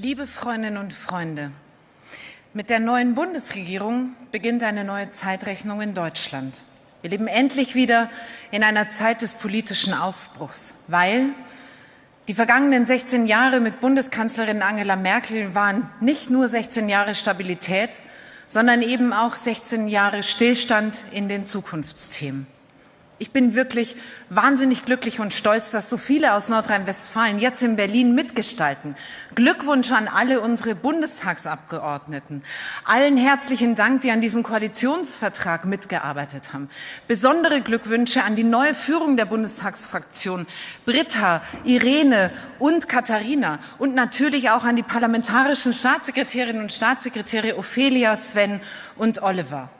Liebe Freundinnen und Freunde, mit der neuen Bundesregierung beginnt eine neue Zeitrechnung in Deutschland. Wir leben endlich wieder in einer Zeit des politischen Aufbruchs, weil die vergangenen 16 Jahre mit Bundeskanzlerin Angela Merkel waren nicht nur 16 Jahre Stabilität, sondern eben auch 16 Jahre Stillstand in den Zukunftsthemen. Ich bin wirklich wahnsinnig glücklich und stolz, dass so viele aus Nordrhein-Westfalen jetzt in Berlin mitgestalten. Glückwunsch an alle unsere Bundestagsabgeordneten. Allen herzlichen Dank, die an diesem Koalitionsvertrag mitgearbeitet haben. Besondere Glückwünsche an die neue Führung der Bundestagsfraktion, Britta, Irene und Katharina. Und natürlich auch an die parlamentarischen Staatssekretärinnen und Staatssekretäre Ophelia, Sven und Oliver.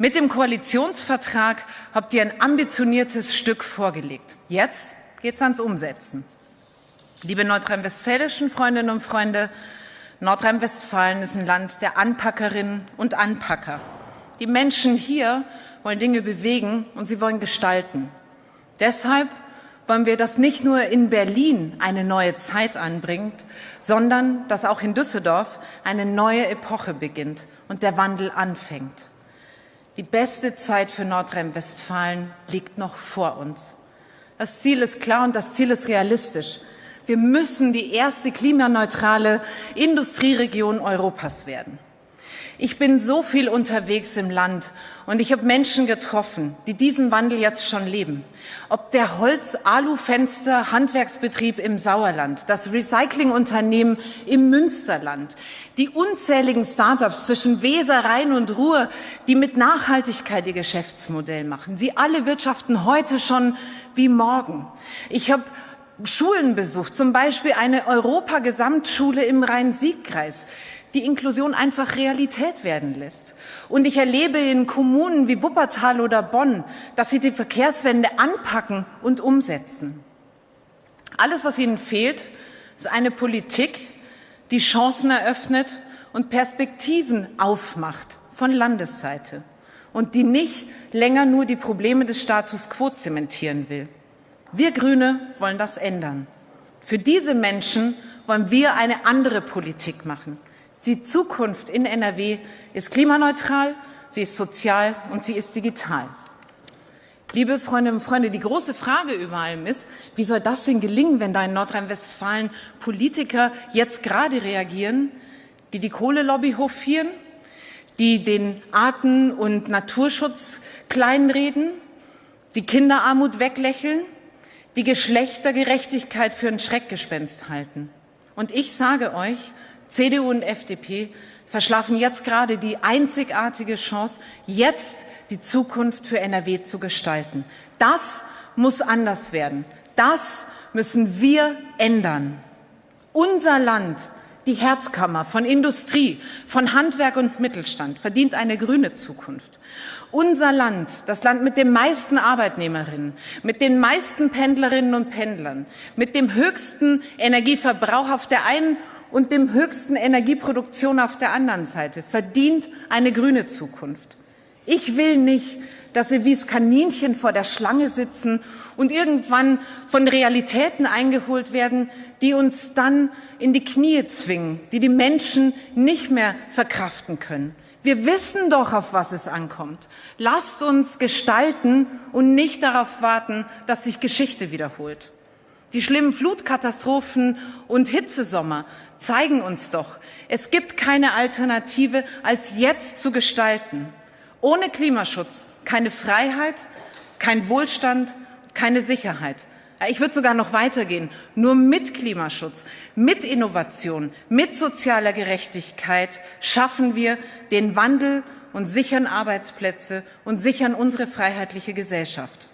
Mit dem Koalitionsvertrag habt ihr ein ambitioniertes Stück vorgelegt. Jetzt geht es ans Umsetzen. Liebe nordrhein-westfälischen Freundinnen und Freunde, Nordrhein-Westfalen ist ein Land der Anpackerinnen und Anpacker. Die Menschen hier wollen Dinge bewegen und sie wollen gestalten. Deshalb wollen wir, dass nicht nur in Berlin eine neue Zeit anbringt, sondern dass auch in Düsseldorf eine neue Epoche beginnt und der Wandel anfängt. Die beste Zeit für Nordrhein-Westfalen liegt noch vor uns. Das Ziel ist klar und das Ziel ist realistisch. Wir müssen die erste klimaneutrale Industrieregion Europas werden. Ich bin so viel unterwegs im Land und ich habe Menschen getroffen, die diesen Wandel jetzt schon leben. Ob der Holz-Alu-Fenster Handwerksbetrieb im Sauerland, das Recyclingunternehmen im Münsterland, die unzähligen Startups zwischen Weser, Rhein und Ruhr, die mit Nachhaltigkeit ihr Geschäftsmodell machen. Sie alle wirtschaften heute schon wie morgen. Ich habe Schulen besucht, zum Beispiel eine Europa-Gesamtschule im Rhein-Sieg-Kreis die Inklusion einfach Realität werden lässt. Und ich erlebe in Kommunen wie Wuppertal oder Bonn, dass sie die Verkehrswende anpacken und umsetzen. Alles, was ihnen fehlt, ist eine Politik, die Chancen eröffnet und Perspektiven aufmacht von Landesseite und die nicht länger nur die Probleme des Status quo zementieren will. Wir Grüne wollen das ändern. Für diese Menschen wollen wir eine andere Politik machen. Die Zukunft in NRW ist klimaneutral, sie ist sozial und sie ist digital. Liebe Freundinnen und Freunde, die große Frage über allem ist, wie soll das denn gelingen, wenn da in Nordrhein-Westfalen Politiker jetzt gerade reagieren, die die Kohlelobby hofieren, die den Arten- und Naturschutz kleinreden, die Kinderarmut weglächeln, die Geschlechtergerechtigkeit für ein Schreckgespenst halten. Und ich sage euch, CDU und FDP verschlafen jetzt gerade die einzigartige Chance, jetzt die Zukunft für NRW zu gestalten. Das muss anders werden. Das müssen wir ändern. Unser Land, die Herzkammer von Industrie, von Handwerk und Mittelstand, verdient eine grüne Zukunft. Unser Land, das Land mit den meisten Arbeitnehmerinnen, mit den meisten Pendlerinnen und Pendlern, mit dem höchsten Energieverbrauch auf der einen und dem höchsten Energieproduktion auf der anderen Seite verdient eine grüne Zukunft. Ich will nicht, dass wir wie das Kaninchen vor der Schlange sitzen und irgendwann von Realitäten eingeholt werden, die uns dann in die Knie zwingen, die die Menschen nicht mehr verkraften können. Wir wissen doch, auf was es ankommt. Lasst uns gestalten und nicht darauf warten, dass sich Geschichte wiederholt. Die schlimmen Flutkatastrophen und Hitzesommer zeigen uns doch, es gibt keine Alternative, als jetzt zu gestalten. Ohne Klimaschutz keine Freiheit, kein Wohlstand, keine Sicherheit. Ich würde sogar noch weitergehen. Nur mit Klimaschutz, mit Innovation, mit sozialer Gerechtigkeit schaffen wir den Wandel und sichern Arbeitsplätze und sichern unsere freiheitliche Gesellschaft.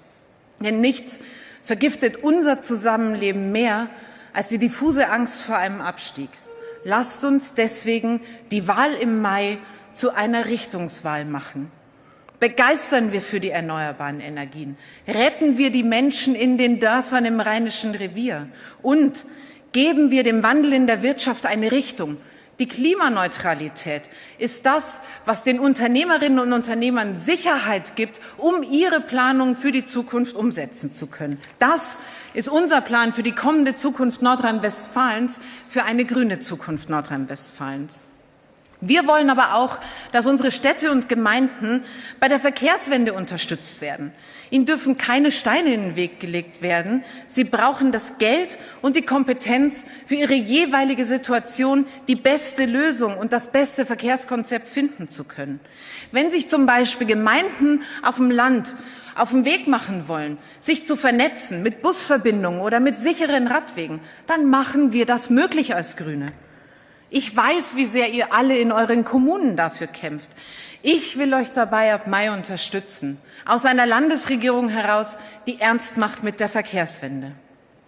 Denn nichts vergiftet unser Zusammenleben mehr als die diffuse Angst vor einem Abstieg. Lasst uns deswegen die Wahl im Mai zu einer Richtungswahl machen. Begeistern wir für die erneuerbaren Energien. Retten wir die Menschen in den Dörfern im Rheinischen Revier. Und geben wir dem Wandel in der Wirtschaft eine Richtung. Die Klimaneutralität ist das, was den Unternehmerinnen und Unternehmern Sicherheit gibt, um ihre Planung für die Zukunft umsetzen zu können. Das ist unser Plan für die kommende Zukunft Nordrhein-Westfalens, für eine grüne Zukunft Nordrhein-Westfalens. Wir wollen aber auch, dass unsere Städte und Gemeinden bei der Verkehrswende unterstützt werden. Ihnen dürfen keine Steine in den Weg gelegt werden. Sie brauchen das Geld und die Kompetenz, für ihre jeweilige Situation die beste Lösung und das beste Verkehrskonzept finden zu können. Wenn sich zum Beispiel Gemeinden auf dem Land auf den Weg machen wollen, sich zu vernetzen mit Busverbindungen oder mit sicheren Radwegen, dann machen wir das möglich als Grüne. Ich weiß, wie sehr ihr alle in euren Kommunen dafür kämpft. Ich will euch dabei ab Mai unterstützen, aus einer Landesregierung heraus, die ernst macht mit der Verkehrswende.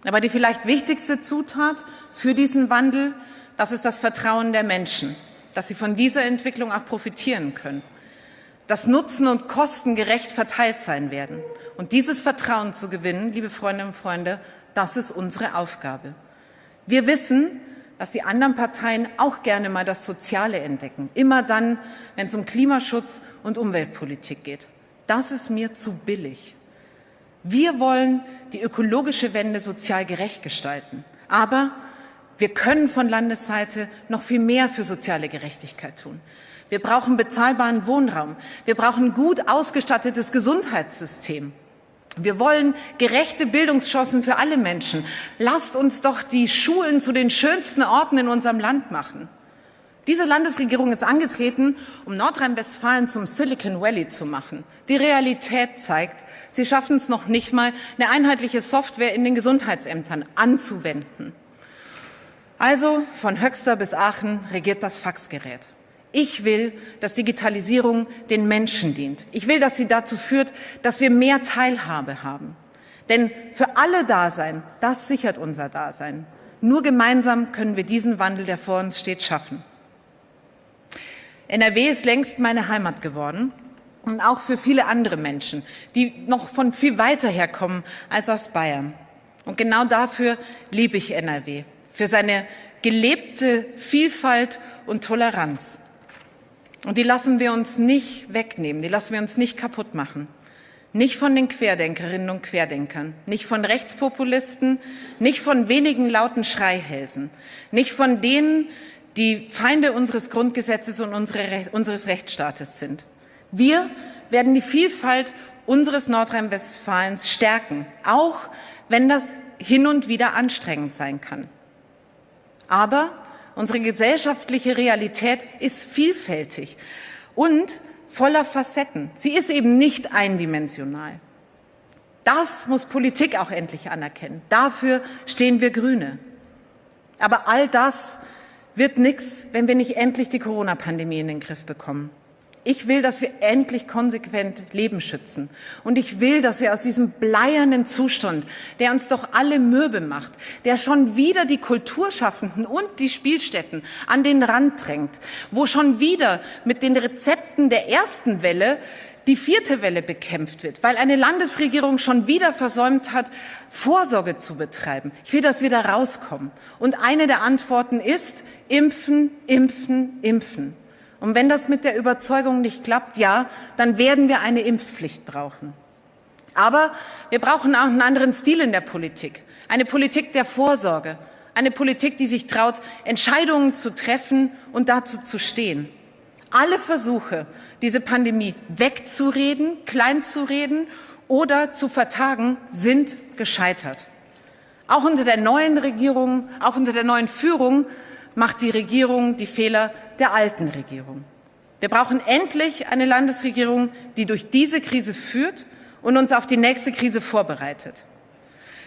Aber die vielleicht wichtigste Zutat für diesen Wandel, das ist das Vertrauen der Menschen, dass sie von dieser Entwicklung auch profitieren können, dass Nutzen und Kosten gerecht verteilt sein werden. Und dieses Vertrauen zu gewinnen, liebe Freundinnen und Freunde, das ist unsere Aufgabe. Wir wissen, dass die anderen Parteien auch gerne mal das Soziale entdecken. Immer dann, wenn es um Klimaschutz und Umweltpolitik geht. Das ist mir zu billig. Wir wollen die ökologische Wende sozial gerecht gestalten. Aber wir können von Landesseite noch viel mehr für soziale Gerechtigkeit tun. Wir brauchen bezahlbaren Wohnraum. Wir brauchen gut ausgestattetes Gesundheitssystem. Wir wollen gerechte Bildungschancen für alle Menschen. Lasst uns doch die Schulen zu den schönsten Orten in unserem Land machen. Diese Landesregierung ist angetreten, um Nordrhein-Westfalen zum Silicon Valley zu machen. Die Realität zeigt, sie schaffen es noch nicht mal, eine einheitliche Software in den Gesundheitsämtern anzuwenden. Also von Höxter bis Aachen regiert das Faxgerät. Ich will, dass Digitalisierung den Menschen dient. Ich will, dass sie dazu führt, dass wir mehr Teilhabe haben. Denn für alle Dasein, das sichert unser Dasein. Nur gemeinsam können wir diesen Wandel, der vor uns steht, schaffen. NRW ist längst meine Heimat geworden und auch für viele andere Menschen, die noch von viel weiter herkommen als aus Bayern. Und genau dafür liebe ich NRW, für seine gelebte Vielfalt und Toleranz. Und die lassen wir uns nicht wegnehmen, die lassen wir uns nicht kaputt machen. Nicht von den Querdenkerinnen und Querdenkern, nicht von Rechtspopulisten, nicht von wenigen lauten Schreihälsen, nicht von denen, die Feinde unseres Grundgesetzes und unsere, unseres Rechtsstaates sind. Wir werden die Vielfalt unseres Nordrhein-Westfalens stärken, auch wenn das hin und wieder anstrengend sein kann. Aber Unsere gesellschaftliche Realität ist vielfältig und voller Facetten. Sie ist eben nicht eindimensional. Das muss Politik auch endlich anerkennen. Dafür stehen wir Grüne. Aber all das wird nichts, wenn wir nicht endlich die Corona-Pandemie in den Griff bekommen. Ich will, dass wir endlich konsequent Leben schützen. Und ich will, dass wir aus diesem bleiernen Zustand, der uns doch alle mürbe macht, der schon wieder die Kulturschaffenden und die Spielstätten an den Rand drängt, wo schon wieder mit den Rezepten der ersten Welle die vierte Welle bekämpft wird, weil eine Landesregierung schon wieder versäumt hat, Vorsorge zu betreiben. Ich will, dass wir da rauskommen. Und eine der Antworten ist impfen, impfen, impfen. Und wenn das mit der Überzeugung nicht klappt, ja, dann werden wir eine Impfpflicht brauchen. Aber wir brauchen auch einen anderen Stil in der Politik. Eine Politik der Vorsorge. Eine Politik, die sich traut, Entscheidungen zu treffen und dazu zu stehen. Alle Versuche, diese Pandemie wegzureden, kleinzureden oder zu vertagen, sind gescheitert. Auch unter der neuen Regierung, auch unter der neuen Führung macht die Regierung die Fehler der alten Regierung. Wir brauchen endlich eine Landesregierung, die durch diese Krise führt und uns auf die nächste Krise vorbereitet.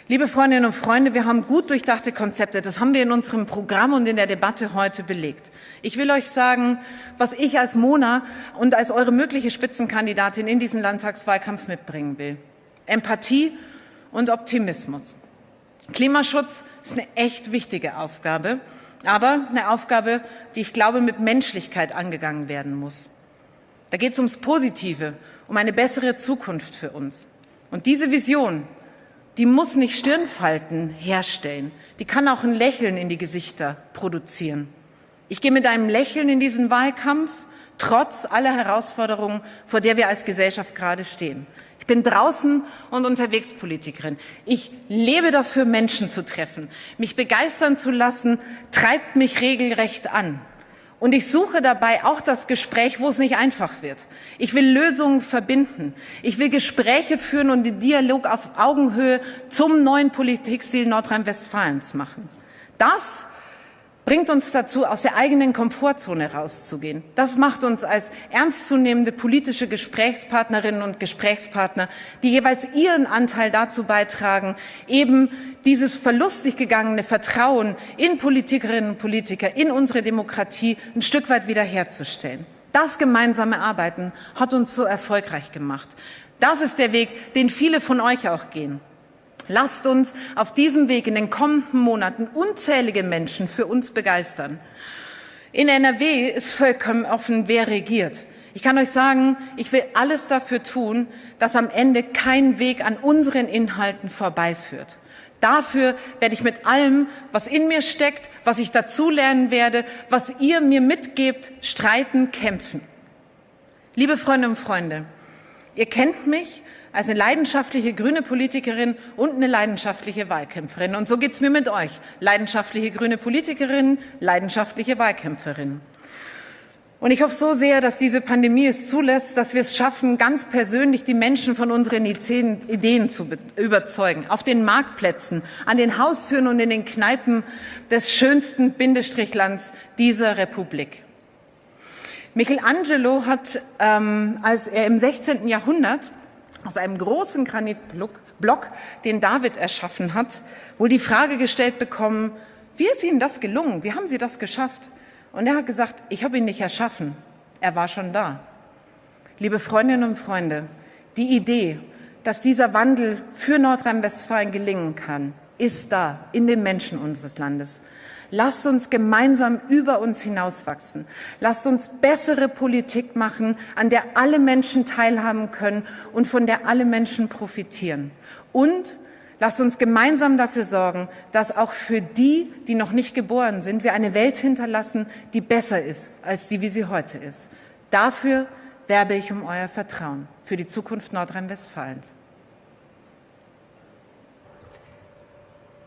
Liebe Freundinnen und Freunde, wir haben gut durchdachte Konzepte. Das haben wir in unserem Programm und in der Debatte heute belegt. Ich will euch sagen, was ich als Mona und als eure mögliche Spitzenkandidatin in diesen Landtagswahlkampf mitbringen will. Empathie und Optimismus. Klimaschutz ist eine echt wichtige Aufgabe aber eine Aufgabe, die ich glaube, mit Menschlichkeit angegangen werden muss. Da geht es ums Positive, um eine bessere Zukunft für uns. Und diese Vision, die muss nicht Stirnfalten herstellen, die kann auch ein Lächeln in die Gesichter produzieren. Ich gehe mit einem Lächeln in diesen Wahlkampf, trotz aller Herausforderungen, vor der wir als Gesellschaft gerade stehen. Ich bin draußen und unterwegs Politikerin. Ich lebe dafür, Menschen zu treffen. Mich begeistern zu lassen, treibt mich regelrecht an. Und ich suche dabei auch das Gespräch, wo es nicht einfach wird. Ich will Lösungen verbinden. Ich will Gespräche führen und den Dialog auf Augenhöhe zum neuen Politikstil Nordrhein-Westfalens machen. Das bringt uns dazu, aus der eigenen Komfortzone rauszugehen. Das macht uns als ernstzunehmende politische Gesprächspartnerinnen und Gesprächspartner, die jeweils ihren Anteil dazu beitragen, eben dieses verlustig gegangene Vertrauen in Politikerinnen und Politiker, in unsere Demokratie ein Stück weit wiederherzustellen. Das gemeinsame Arbeiten hat uns so erfolgreich gemacht. Das ist der Weg, den viele von euch auch gehen. Lasst uns auf diesem Weg in den kommenden Monaten unzählige Menschen für uns begeistern. In NRW ist vollkommen offen, wer regiert. Ich kann euch sagen, ich will alles dafür tun, dass am Ende kein Weg an unseren Inhalten vorbeiführt. Dafür werde ich mit allem, was in mir steckt, was ich dazulernen werde, was ihr mir mitgebt, streiten, kämpfen. Liebe Freundinnen und Freunde, ihr kennt mich als eine leidenschaftliche grüne Politikerin und eine leidenschaftliche Wahlkämpferin. Und so geht es mir mit euch. Leidenschaftliche grüne Politikerin, leidenschaftliche Wahlkämpferin. Und ich hoffe so sehr, dass diese Pandemie es zulässt, dass wir es schaffen, ganz persönlich die Menschen von unseren Ideen zu überzeugen. Auf den Marktplätzen, an den Haustüren und in den Kneipen des schönsten Bindestrichlands dieser Republik. Michelangelo hat, ähm, als er im 16. Jahrhundert aus einem großen Granitblock, den David erschaffen hat, wohl die Frage gestellt bekommen, wie ist Ihnen das gelungen? Wie haben Sie das geschafft? Und er hat gesagt, ich habe ihn nicht erschaffen. Er war schon da. Liebe Freundinnen und Freunde, die Idee, dass dieser Wandel für Nordrhein-Westfalen gelingen kann, ist da in den Menschen unseres Landes. Lasst uns gemeinsam über uns hinauswachsen. Lasst uns bessere Politik machen, an der alle Menschen teilhaben können und von der alle Menschen profitieren. Und lasst uns gemeinsam dafür sorgen, dass auch für die, die noch nicht geboren sind, wir eine Welt hinterlassen, die besser ist als die, wie sie heute ist. Dafür werbe ich um euer Vertrauen für die Zukunft Nordrhein-Westfalens.